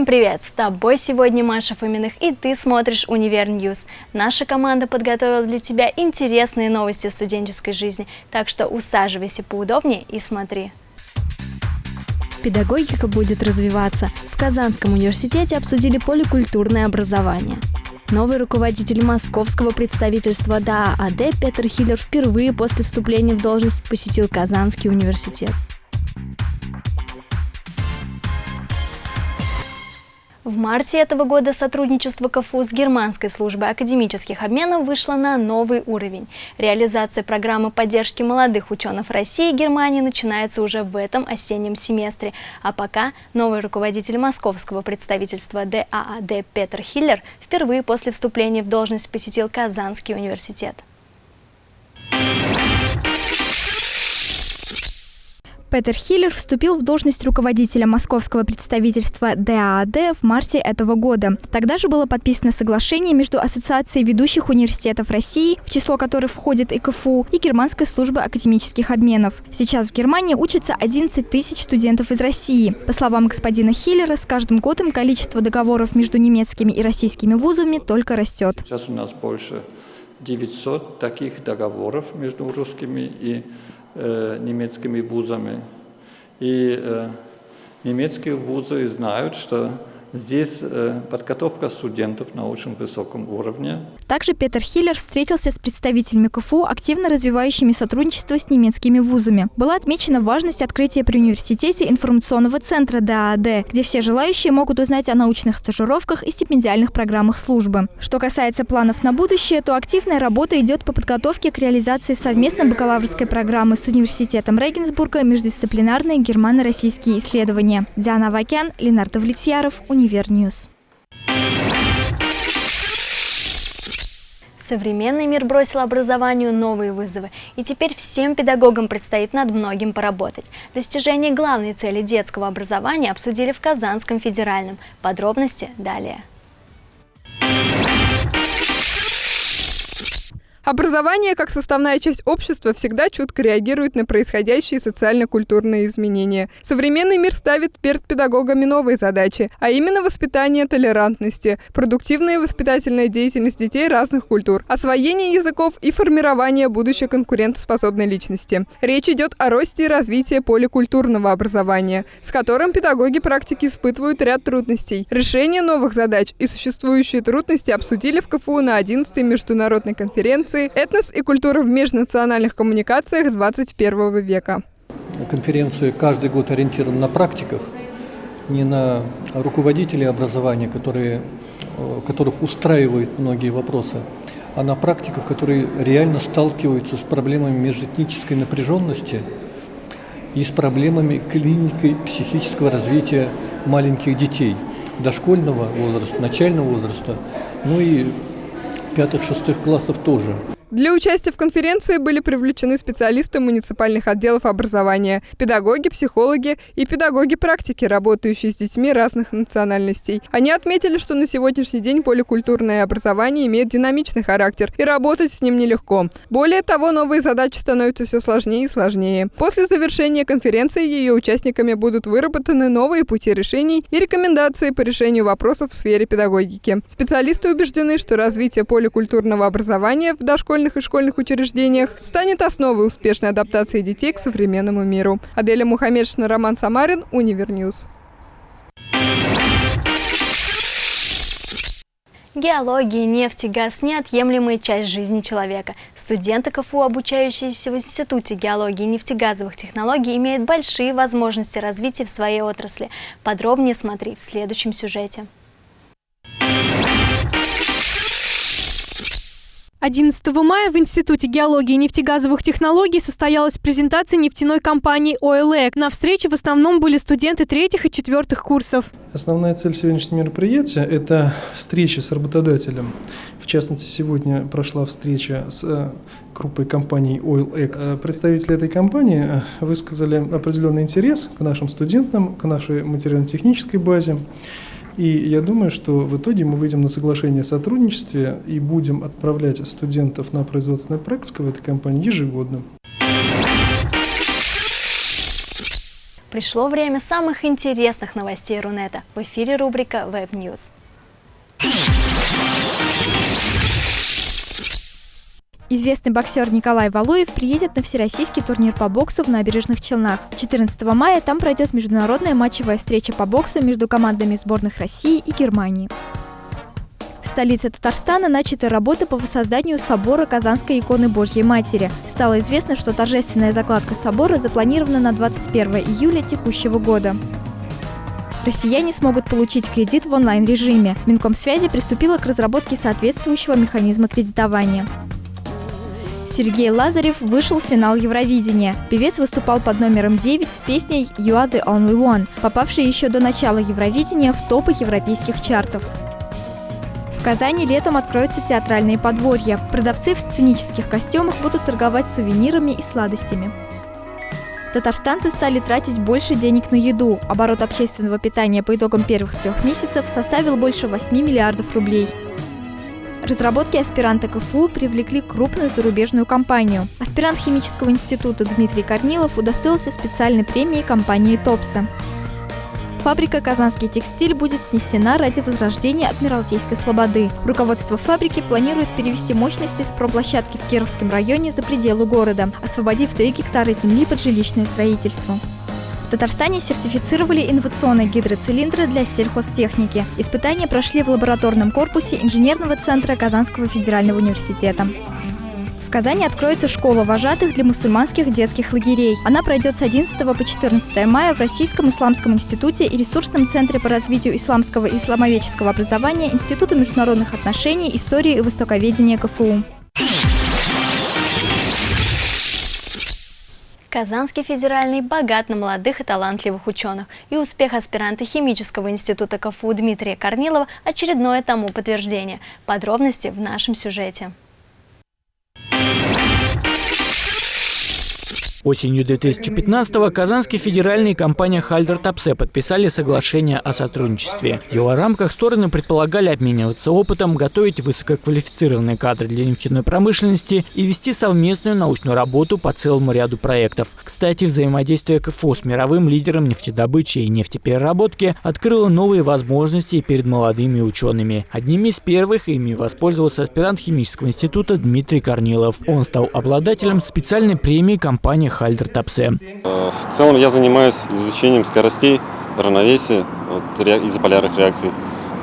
Всем привет! С тобой сегодня Маша Фоминых и ты смотришь Univer News. Наша команда подготовила для тебя интересные новости студенческой жизни, так что усаживайся поудобнее и смотри. Педагогика будет развиваться. В Казанском университете обсудили поликультурное образование. Новый руководитель московского представительства DAAD Петр Хиллер впервые после вступления в должность посетил Казанский университет. В марте этого года сотрудничество КФУ с Германской службой академических обменов вышло на новый уровень. Реализация программы поддержки молодых ученых России и Германии начинается уже в этом осеннем семестре. А пока новый руководитель московского представительства ДААД Петр Хиллер впервые после вступления в должность посетил Казанский университет. Петер Хиллер вступил в должность руководителя московского представительства ДААД в марте этого года. Тогда же было подписано соглашение между Ассоциацией ведущих университетов России, в число которых входит и КФУ, и Германской службы академических обменов. Сейчас в Германии учатся 11 тысяч студентов из России. По словам господина Хиллера, с каждым годом количество договоров между немецкими и российскими вузами только растет. Сейчас у нас больше 900 таких договоров между русскими и немецкими вузами. И э, немецкие вузы знают, что Здесь э, подготовка студентов на очень высоком уровне. Также Петр Хиллер встретился с представителями КФУ, активно развивающими сотрудничество с немецкими вузами. Была отмечена важность открытия при университете информационного центра ДААД, где все желающие могут узнать о научных стажировках и стипендиальных программах службы. Что касается планов на будущее, то активная работа идет по подготовке к реализации совместной бакалаврской программы с университетом Регенсбурга «Междисциплинарные германо-российские исследования». Диана Вакян, Ленардо Влетьяров. Univer News. Современный мир бросил образованию новые вызовы, и теперь всем педагогам предстоит над многим поработать. Достижение главной цели детского образования обсудили в Казанском федеральном. Подробности далее. Образование, как составная часть общества, всегда чутко реагирует на происходящие социально-культурные изменения. Современный мир ставит перед педагогами новые задачи, а именно воспитание толерантности, продуктивная воспитательная деятельность детей разных культур, освоение языков и формирование будущей конкурентоспособной личности. Речь идет о росте и развитии поликультурного образования, с которым педагоги практики испытывают ряд трудностей. Решение новых задач и существующие трудности обсудили в КФУ на 11-й международной конференции конференции «Этнос и культура в межнациональных коммуникациях 21 века». Конференция каждый год ориентирована на практиков, не на руководителей образования, которые, э, которых устраивают многие вопросы, а на практиков, которые реально сталкиваются с проблемами межэтнической напряженности и с проблемами клиники психического развития маленьких детей, дошкольного возраста, начального возраста, ну и пятых-шестых классов тоже. Для участия в конференции были привлечены специалисты муниципальных отделов образования, педагоги, психологи и педагоги практики, работающие с детьми разных национальностей. Они отметили, что на сегодняшний день поликультурное образование имеет динамичный характер, и работать с ним нелегко. Более того, новые задачи становятся все сложнее и сложнее. После завершения конференции ее участниками будут выработаны новые пути решений и рекомендации по решению вопросов в сфере педагогики. Специалисты убеждены, что развитие поликультурного образования в дошкольном дошкольных и школьных учреждениях станет основой успешной адаптации детей к современному миру. Аделя Мухаммедшина, Роман Самарин, Univer News. Геология, нефть и газ – неотъемлемая часть жизни человека. Студенты КФУ, обучающиеся в Институте геологии и нефтегазовых технологий, имеют большие возможности развития в своей отрасли. Подробнее смотри в следующем сюжете. 11 мая в Институте геологии и нефтегазовых технологий состоялась презентация нефтяной компании OLEC. На встрече в основном были студенты третьих и четвертых курсов. Основная цель сегодняшнего мероприятия – это встреча с работодателем. В частности, сегодня прошла встреча с э, группой компаний OilEC. Э, представители этой компании э, высказали определенный интерес к нашим студентам, к нашей материально-технической базе. И я думаю, что в итоге мы выйдем на соглашение о сотрудничестве и будем отправлять студентов на производственную практику в этой компании ежегодно. Пришло время самых интересных новостей Рунета. В эфире рубрика Web News. Известный боксер Николай Валуев приедет на всероссийский турнир по боксу в набережных Челнах. 14 мая там пройдет международная матчевая встреча по боксу между командами сборных России и Германии. В столице Татарстана начаты работы по воссозданию собора Казанской иконы Божьей Матери. Стало известно, что торжественная закладка собора запланирована на 21 июля текущего года. Россияне смогут получить кредит в онлайн-режиме. Минкомсвязи приступила к разработке соответствующего механизма кредитования. Сергей Лазарев вышел в финал Евровидения. Певец выступал под номером 9 с песней «You are the only one», попавшей еще до начала Евровидения в топы европейских чартов. В Казани летом откроются театральные подворья. Продавцы в сценических костюмах будут торговать сувенирами и сладостями. Татарстанцы стали тратить больше денег на еду. Оборот общественного питания по итогам первых трех месяцев составил больше 8 миллиардов рублей. Разработки аспиранта КФУ привлекли крупную зарубежную компанию. Аспирант химического института Дмитрий Корнилов удостоился специальной премии компании «Топса». Фабрика «Казанский текстиль» будет снесена ради возрождения Адмиралтейской слободы. Руководство фабрики планирует перевести мощности с промплощадки в Кировском районе за пределы города, освободив 3 гектара земли под жилищное строительство. В Татарстане сертифицировали инновационные гидроцилиндры для сельхозтехники. Испытания прошли в лабораторном корпусе инженерного центра Казанского федерального университета. В Казани откроется школа вожатых для мусульманских детских лагерей. Она пройдет с 11 по 14 мая в Российском исламском институте и ресурсном центре по развитию исламского и исламоведческого образования Института международных отношений, истории и востоковедения КФУ. Казанский федеральный богат на молодых и талантливых ученых, и успех аспиранта химического института КФУ Дмитрия Корнилова – очередное тому подтверждение. Подробности в нашем сюжете. Осенью 2015-го Казанский федеральный и компания Хальдер Тапсе подписали соглашение о сотрудничестве. В его рамках стороны предполагали обмениваться опытом, готовить высококвалифицированные кадры для нефтяной промышленности и вести совместную научную работу по целому ряду проектов. Кстати, взаимодействие КФО с мировым лидером нефтедобычи и нефтепереработки открыло новые возможности перед молодыми учеными. Одними из первых ими воспользовался аспирант химического института Дмитрий Корнилов. Он стал обладателем специальной премии компании Хальдер Тапсе. В целом я занимаюсь изучением скоростей, равновесия вот, изополярных реакций,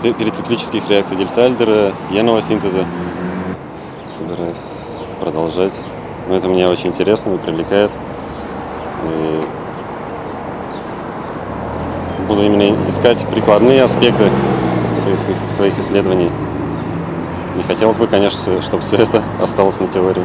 перициклических реакций Дельсальдера, яного синтеза. Собираюсь продолжать. Но это мне очень интересно и привлекает. И буду именно искать прикладные аспекты своих исследований. Не хотелось бы, конечно, чтобы все это осталось на теории.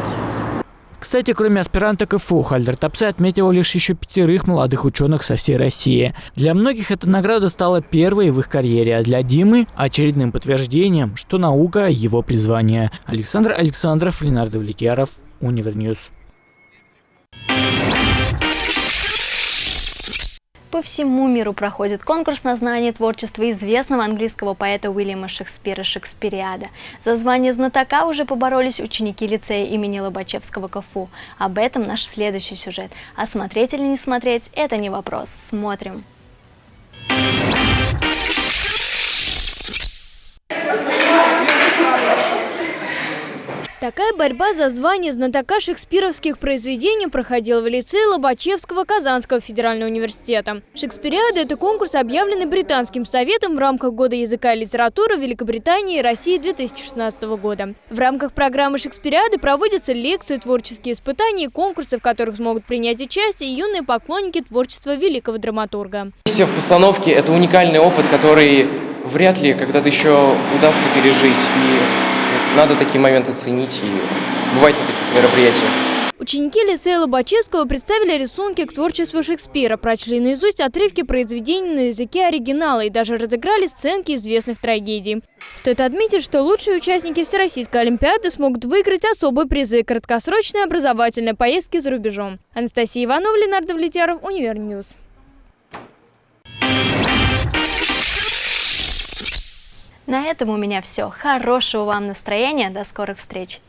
Кстати, кроме аспиранта КФУ, Haldor Topsoe отметил лишь еще пятерых молодых ученых со всей России. Для многих эта награда стала первой в их карьере, а для Димы – очередным подтверждением, что наука – его призвание. Александр Александров, Ленардо Влетьяров, Univer News. По всему миру проходит конкурс на знание творчества известного английского поэта Уильяма Шекспира «Шекспириада». За звание знатока уже поборолись ученики лицея имени Лобачевского КФУ. Об этом наш следующий сюжет. А смотреть или не смотреть – это не вопрос. Смотрим. Такая борьба за звание знатока шекспировских произведений проходила в лицее Лобачевского Казанского федерального университета. Шекспириада – это конкурс, объявленный Британским советом в рамках Года языка и литературы Великобритании и России 2016 года. В рамках программы Шекспириады проводятся лекции, творческие испытания и конкурсы, в которых смогут принять участие юные поклонники творчества великого драматурга. Все в постановке – это уникальный опыт, который вряд ли когда-то еще удастся пережить. И надо такие моменты ценить и бывать на таких мероприятиях. Ученики лицея Лобачевского представили рисунки к творчеству Шекспира, прочли наизусть отрывки произведений на языке оригинала и даже разыграли сценки известных трагедий. Стоит отметить, что лучшие участники Всероссийской Олимпиады смогут выиграть особые призы – краткосрочные образовательные поездки за рубежом. Анастасия Иванова, Ленардо Влетяров, Univer News. На этом у меня все. Хорошего вам настроения. До скорых встреч.